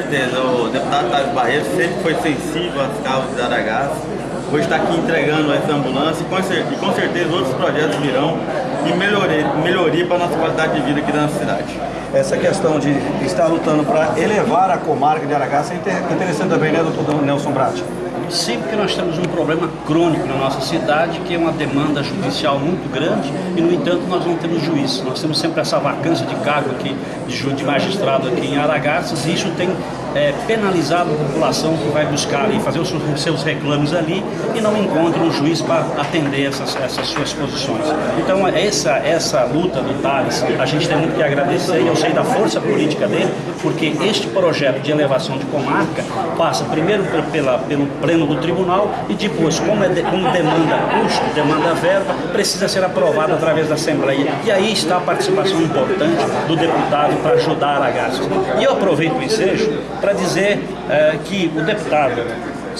certeza, o deputado Távio Barreto sempre foi sensível às causas de Aragás. Hoje está aqui entregando essa ambulância e com, certeza, outros projetos virão e melhoria, melhoria para a nossa qualidade de vida aqui da nossa cidade. Essa questão de estar lutando para elevar a comarca de Aragás é interessante também, né, doutor Nelson Brat? Sim, porque nós temos um problema crônico na nossa cidade, que é uma demanda judicial muito grande e, no entanto, nós não temos juiz. Nós temos sempre essa vacância de cargo aqui, de magistrado aqui em Aragaças, e isso tem é, penalizado a população que vai buscar ali, fazer os seus reclames ali e não encontra um juiz para atender essas, essas suas posições. Então, essa, essa luta do Thales, a gente tem muito que agradecer, e eu sei da força política dele, porque este projeto de elevação de comarca passa primeiro pela, pelo pleno do tribunal e depois, como, é de, como demanda custo, demanda verba, precisa ser aprovado através da Assembleia. E aí está a participação importante do deputado para ajudar a gastos. E eu aproveito o ensejo para dizer é, que o deputado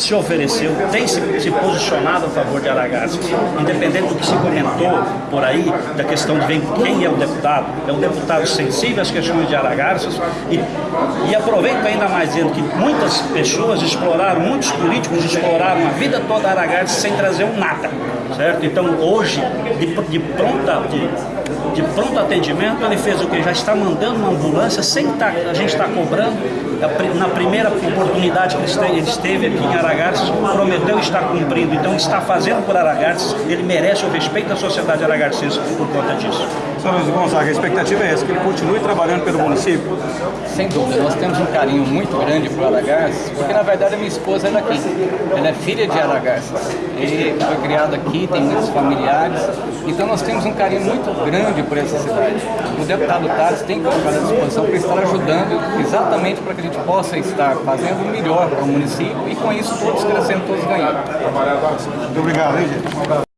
se ofereceu, tem se, se, posicionado a favor de Aragaças, independente do que se comentou por aí, da questão de quem é o deputado, é um deputado sensível às questões de Aragaças e, e aproveito ainda mais dizendo que muitas pessoas exploraram, muitos políticos exploraram a vida toda Aragaças sem trazer um nada, certo? Então hoje, de, de pronta, de, de pronto atendimento, ele fez o que? Já está mandando uma ambulância sem tá, a gente estar tá cobrando. Na primeira oportunidade que ele esteve aqui em Aragarças, prometeu estar cumprindo, então está fazendo por Aragarças, ele merece o respeito da sociedade aragarcense por conta disso. Sr. Luiz Gonzaga, a expectativa é essa, que ele continue trabalhando pelo município? Sem dúvida, nós temos um carinho muito grande por Aragarças, porque na verdade a minha esposa é daqui, ela é filha de Aragarças, e foi criada tem muitos familiares, então nós temos um carinho muito grande por essa cidade. O deputado Tades tem colocado à disposição para estar ajudando exatamente para que a gente possa estar fazendo o melhor para o município e com isso todos crescendo, todos ganhando. Muito obrigado, hein, gente?